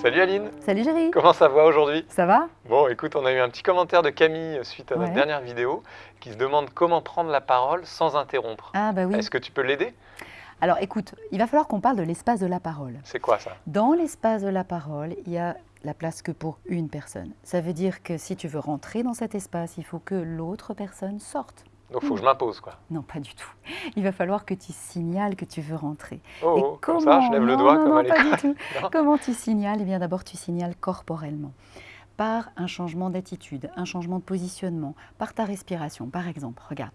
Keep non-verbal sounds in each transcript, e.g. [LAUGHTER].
Salut Aline Salut Géry Comment ça va aujourd'hui? Ça va? Bon, écoute, on a eu un petit commentaire de Camille suite à notre dernière vidéo qui se demande comment prendre la parole sans interrompre. Ah bah oui. Est-ce que tu peux l'aider? Alors écoute, il va falloir qu'on parle de l'espace de la parole. C'est quoi ça? Dans l'espace de la parole, il y a la place que pour une personne. Ça veut dire que si tu veux rentrer dans cet espace, il faut que l'autre personne sorte. Donc, faut que je m'impose, quoi. Non, pas du tout. Il va falloir que tu signales que tu veux rentrer. Oh, Et oh, comme ça, je lève le doigt non, comme non, à pas du tout. [LAUGHS] Comment tu signales? Eh bien, d'abord, tu signales corporellement. Par un changement d'attitude, un changement de positionnement, par ta respiration. Par exemple, regarde.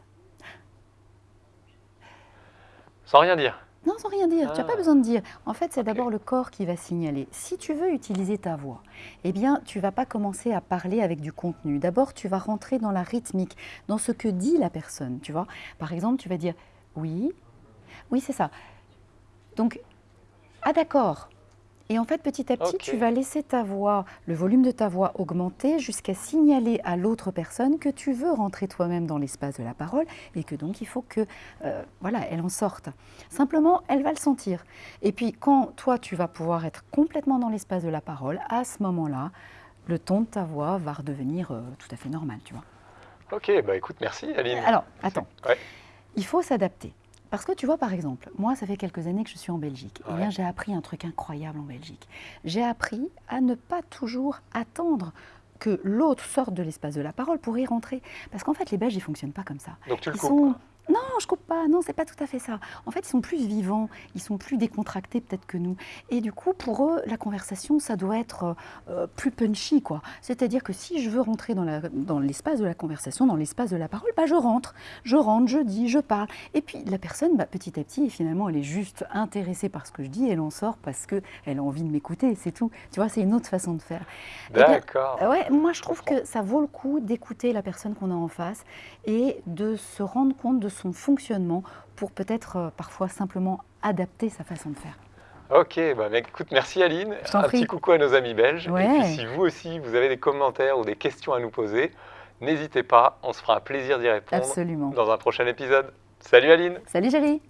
Sans rien dire. Non, sans rien dire, tu n'as pas Ah. besoin de dire. En fait, c'est d'abord le corps qui va signaler. Si tu veux utiliser ta voix, eh bien, tu vas pas commencer à parler avec du contenu. D'abord, tu vas rentrer dans la rythmique, dans ce que dit la personne, tu vois. Par exemple, tu vas dire oui, oui, c'est ça. Donc, ah d'accord. Et en fait, petit à petit, tu vas laisser ta voix, le volume de ta voix augmenter jusqu'à signaler à l'autre personne que tu veux rentrer toi-même dans l'espace de la parole et que donc il faut que, euh, voilà, elle en sorte. Simplement, elle va le sentir. Et puis, quand toi, tu vas pouvoir être complètement dans l'espace de la parole, à ce moment-là, le ton de ta voix va redevenir euh, tout à fait normal, tu vois. Ok, bah écoute, merci Aline. Alors, attends. Ouais. Il faut s'adapter. Parce que tu vois, par exemple, moi, ça fait quelques années que je suis en Belgique. Eh bien, j'ai appris un truc incroyable en Belgique. J'ai appris à ne pas toujours attendre que l'autre sorte de l'espace de la parole pour y rentrer. Parce qu'en fait, les Belges, ils fonctionnent pas comme ça. Donc tu le Ils coupes. sont... quoi. Non, je coupe pas. Non, c'est pas tout à fait ça. En fait, ils sont plus vivants, ils sont plus décontractés peut-être que nous. Et du coup, pour eux, la conversation, ça doit être euh, plus punchy, quoi. C'est-à-dire que si je veux rentrer dans l'espace de la conversation, dans l'espace de la parole, bah, je rentre, je rentre, je dis, je parle. Et puis la personne, bah, petit à petit, finalement, elle est juste intéressée par ce que je dis, elle en sort parce que elle a envie de m'écouter, c'est tout. Tu vois, c'est une autre façon de faire. Eh D'accord. euh, Ouais, moi je trouve que ça vaut le coup d'écouter la personne qu'on a en face et de se rendre compte de son fonctionnement pour peut-être euh, parfois simplement adapter sa façon de faire. Ok, bah écoute, merci Aline. Un prie. petit coucou à nos amis belges. Et puis si vous aussi, vous avez des commentaires ou des questions à nous poser, n'hésitez pas, on se fera un plaisir d'y répondre Absolument. dans un prochain épisode. Salut Aline Salut Géry